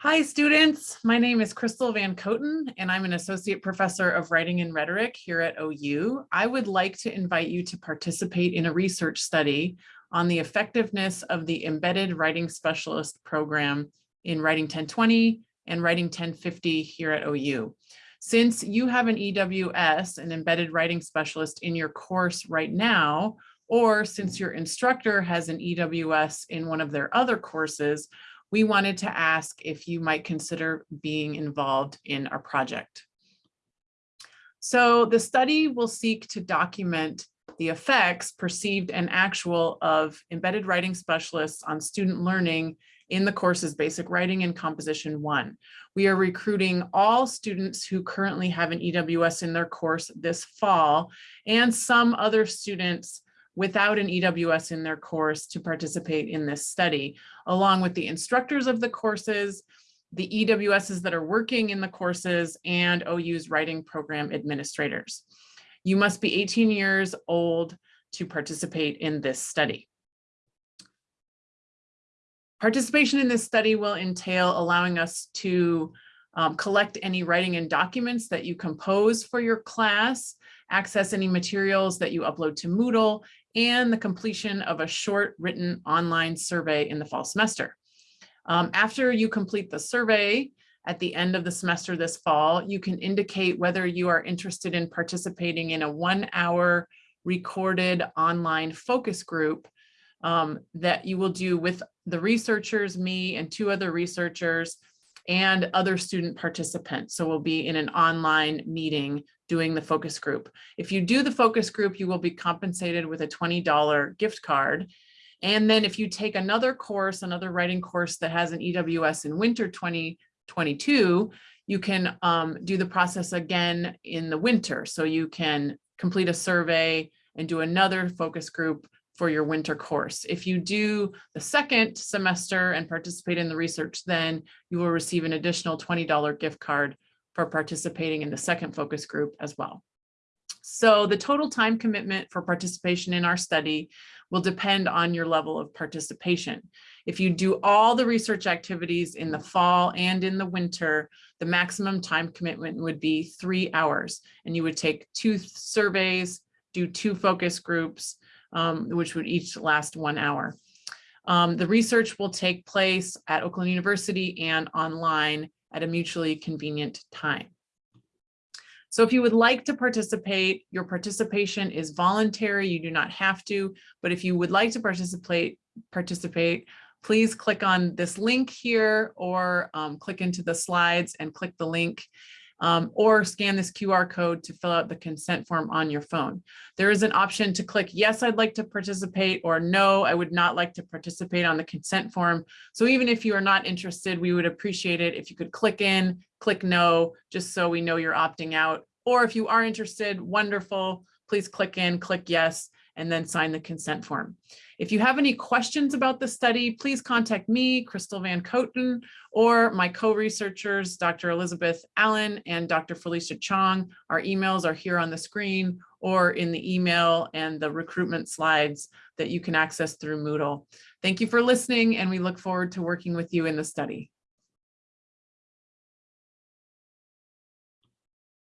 Hi, students. My name is Crystal VanKooten, and I'm an associate professor of writing and rhetoric here at OU. I would like to invite you to participate in a research study on the effectiveness of the embedded writing specialist program in Writing 1020 and Writing 1050 here at OU. Since you have an EWS, an embedded writing specialist in your course right now, or since your instructor has an EWS in one of their other courses, we wanted to ask if you might consider being involved in our project. So the study will seek to document the effects perceived and actual of embedded writing specialists on student learning in the courses Basic Writing and Composition 1. We are recruiting all students who currently have an EWS in their course this fall and some other students without an EWS in their course to participate in this study, along with the instructors of the courses, the EWSs that are working in the courses, and OU's writing program administrators. You must be 18 years old to participate in this study. Participation in this study will entail allowing us to um, collect any writing and documents that you compose for your class, access any materials that you upload to Moodle, and the completion of a short written online survey in the fall semester. Um, after you complete the survey at the end of the semester this fall, you can indicate whether you are interested in participating in a one hour recorded online focus group um, that you will do with the researchers, me and two other researchers and other student participants. So we'll be in an online meeting doing the focus group. If you do the focus group, you will be compensated with a $20 gift card. And then if you take another course, another writing course that has an EWS in winter 2022, you can um, do the process again in the winter. So you can complete a survey and do another focus group for your winter course. If you do the second semester and participate in the research, then you will receive an additional $20 gift card for participating in the second focus group as well. So the total time commitment for participation in our study will depend on your level of participation. If you do all the research activities in the fall and in the winter, the maximum time commitment would be three hours and you would take two surveys, do two focus groups, um, which would each last one hour. Um, the research will take place at Oakland University and online at a mutually convenient time. So if you would like to participate, your participation is voluntary. You do not have to, but if you would like to participate, participate, please click on this link here or um, click into the slides and click the link um, or scan this QR code to fill out the consent form on your phone. There is an option to click, yes, I'd like to participate, or no, I would not like to participate on the consent form. So even if you are not interested, we would appreciate it if you could click in, click no, just so we know you're opting out. Or if you are interested, wonderful, please click in, click yes, and then sign the consent form. If you have any questions about the study, please contact me, Crystal VanKooten, or my co-researchers, Dr. Elizabeth Allen and Dr. Felicia Chong. Our emails are here on the screen or in the email and the recruitment slides that you can access through Moodle. Thank you for listening and we look forward to working with you in the study.